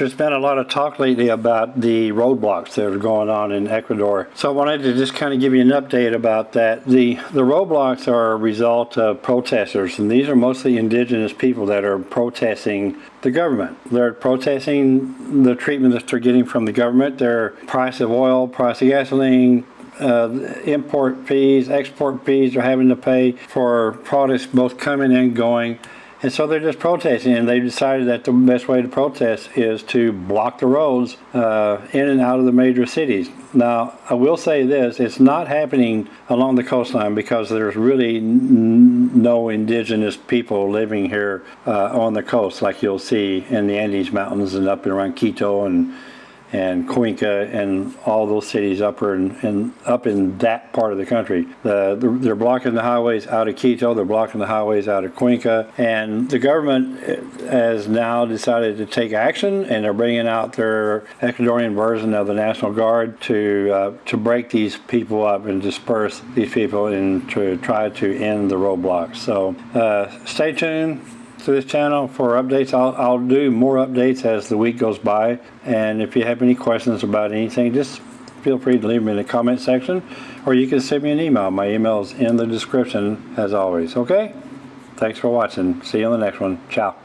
There's been a lot of talk lately about the roadblocks that are going on in Ecuador. So I wanted to just kind of give you an update about that. The, the roadblocks are a result of protesters, and these are mostly indigenous people that are protesting the government. They're protesting the treatment that they're getting from the government, their price of oil, price of gasoline, uh, import fees, export fees they're having to pay for products both coming and going. And so they're just protesting, and they decided that the best way to protest is to block the roads uh, in and out of the major cities. Now, I will say this, it's not happening along the coastline because there's really no indigenous people living here uh, on the coast like you'll see in the Andes Mountains and up and around Quito and and Cuenca and all those cities up in, in up in that part of the country. The, the, they're blocking the highways out of Quito, they're blocking the highways out of Cuenca, and the government has now decided to take action, and they're bringing out their Ecuadorian version of the National Guard to uh, to break these people up and disperse these people and to try to end the roadblocks. So uh, stay tuned to this channel for updates. I'll, I'll do more updates as the week goes by. And if you have any questions about anything, just feel free to leave them in the comment section or you can send me an email. My email is in the description as always. Okay? Thanks for watching. See you on the next one. Ciao.